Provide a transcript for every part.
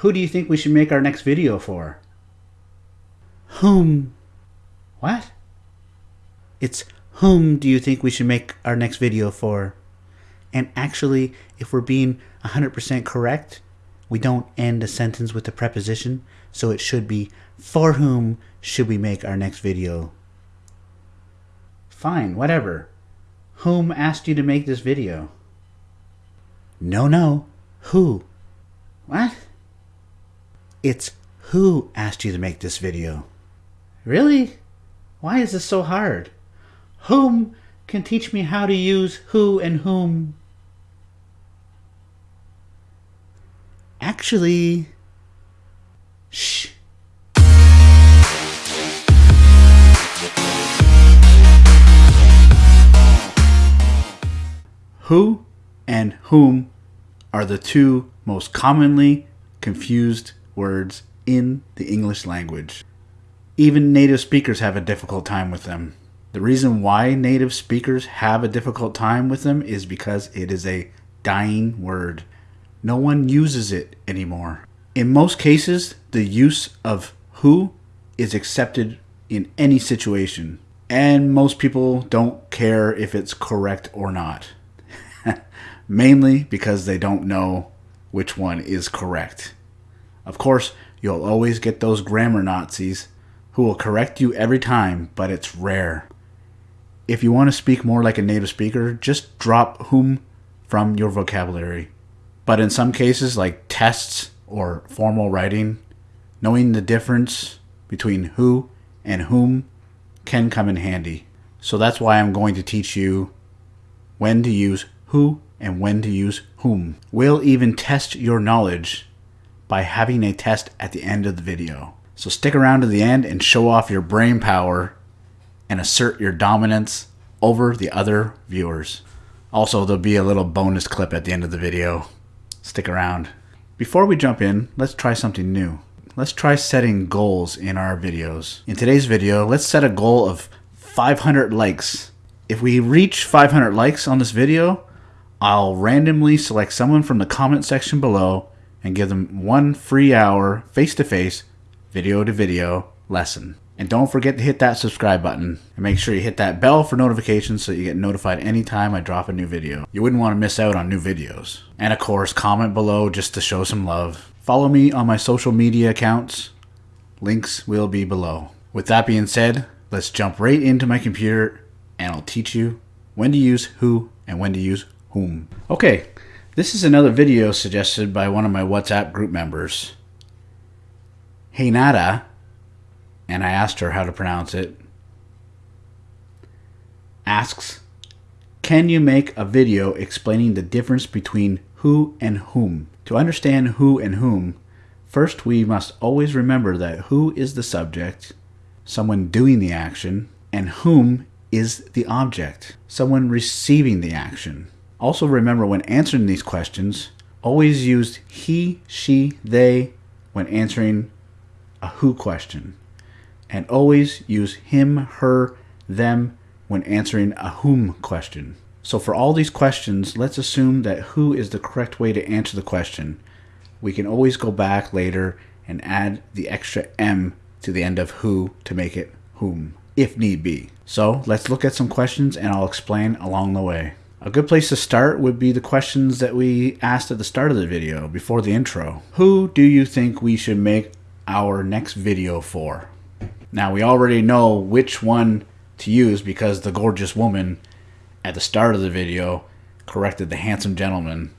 Who do you think we should make our next video for? Whom? What? It's whom do you think we should make our next video for? And actually, if we're being 100% correct, we don't end a sentence with a preposition, so it should be for whom should we make our next video? Fine, whatever. Whom asked you to make this video? No, no. Who? What? It's who asked you to make this video. Really? Why is this so hard? Whom can teach me how to use who and whom? Actually, shh. Who and whom are the two most commonly confused words in the English language. Even native speakers have a difficult time with them. The reason why native speakers have a difficult time with them is because it is a dying word. No one uses it anymore. In most cases, the use of who is accepted in any situation, and most people don't care if it's correct or not. Mainly because they don't know which one is correct. Of course, you'll always get those grammar Nazis who will correct you every time, but it's rare. If you want to speak more like a native speaker, just drop whom from your vocabulary. But in some cases, like tests or formal writing, knowing the difference between who and whom can come in handy. So that's why I'm going to teach you when to use who and when to use whom. We'll even test your knowledge by having a test at the end of the video. So stick around to the end and show off your brain power and assert your dominance over the other viewers. Also, there'll be a little bonus clip at the end of the video. Stick around. Before we jump in, let's try something new. Let's try setting goals in our videos. In today's video, let's set a goal of 500 likes. If we reach 500 likes on this video, I'll randomly select someone from the comment section below and give them one free hour face-to-face, video-to-video lesson. And don't forget to hit that subscribe button and make sure you hit that bell for notifications so you get notified anytime I drop a new video. You wouldn't want to miss out on new videos. And of course, comment below just to show some love. Follow me on my social media accounts. Links will be below. With that being said, let's jump right into my computer and I'll teach you when to use who and when to use whom. Okay, this is another video suggested by one of my WhatsApp group members. Hey Nada, and I asked her how to pronounce it, asks, Can you make a video explaining the difference between who and whom? To understand who and whom, first we must always remember that who is the subject, someone doing the action, and whom is the object, someone receiving the action. Also remember when answering these questions, always use he, she, they when answering a who question and always use him, her, them when answering a whom question. So for all these questions, let's assume that who is the correct way to answer the question. We can always go back later and add the extra M to the end of who to make it whom, if need be. So let's look at some questions and I'll explain along the way. A good place to start would be the questions that we asked at the start of the video, before the intro. Who do you think we should make our next video for? Now we already know which one to use because the gorgeous woman at the start of the video corrected the handsome gentleman.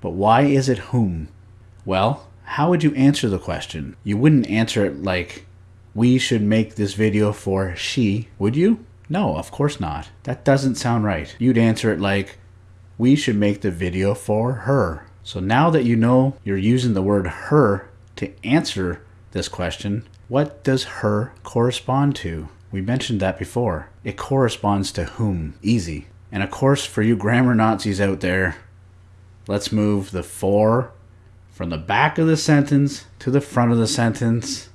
But why is it whom? Well, how would you answer the question? You wouldn't answer it like, we should make this video for she, would you? No, of course not. That doesn't sound right. You'd answer it like, we should make the video for her. So now that you know you're using the word her to answer this question, what does her correspond to? We mentioned that before. It corresponds to whom. Easy. And of course, for you grammar Nazis out there, let's move the for from the back of the sentence to the front of the sentence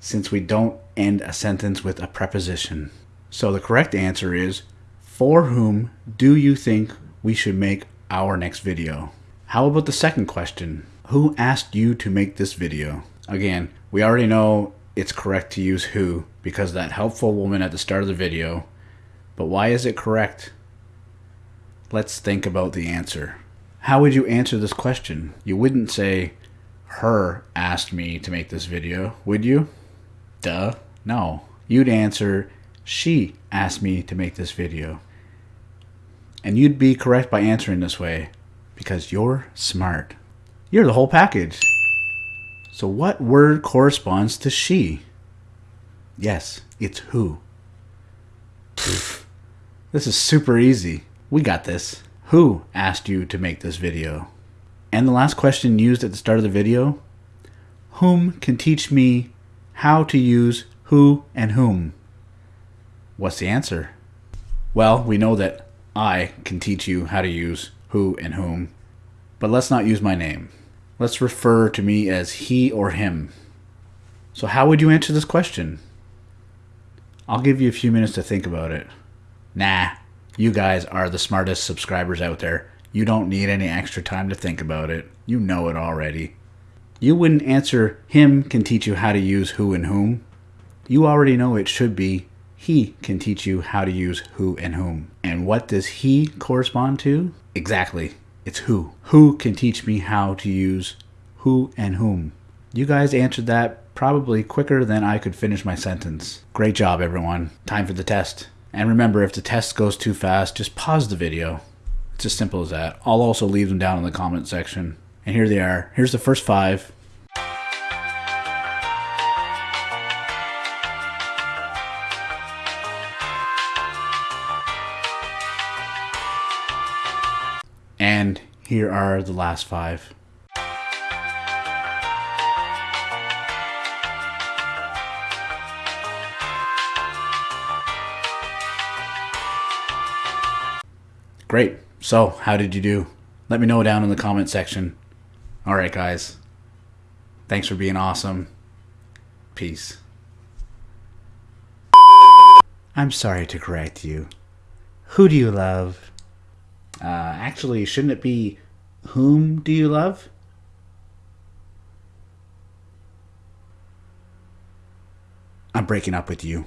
since we don't end a sentence with a preposition. So the correct answer is, for whom do you think we should make our next video? How about the second question? Who asked you to make this video? Again, we already know it's correct to use who because that helpful woman at the start of the video. But why is it correct? Let's think about the answer. How would you answer this question? You wouldn't say, her asked me to make this video, would you? Duh. No. You'd answer, she asked me to make this video. And you'd be correct by answering this way because you're smart. You're the whole package. So, what word corresponds to she? Yes, it's who. Pfft. This is super easy. We got this. Who asked you to make this video? And the last question used at the start of the video Whom can teach me how to use who and whom? What's the answer? Well, we know that I can teach you how to use who and whom, but let's not use my name. Let's refer to me as he or him. So, how would you answer this question? I'll give you a few minutes to think about it. Nah, you guys are the smartest subscribers out there. You don't need any extra time to think about it. You know it already. You wouldn't answer him can teach you how to use who and whom. You already know it should be he can teach you how to use who and whom. And what does he correspond to? Exactly. It's who. Who can teach me how to use who and whom? You guys answered that probably quicker than I could finish my sentence. Great job, everyone. Time for the test. And remember, if the test goes too fast, just pause the video. It's as simple as that. I'll also leave them down in the comment section. And here they are. Here's the first five. Here are the last five. Great. So, how did you do? Let me know down in the comment section. All right, guys. Thanks for being awesome. Peace. I'm sorry to correct you. Who do you love? Uh, actually, shouldn't it be whom do you love? I'm breaking up with you.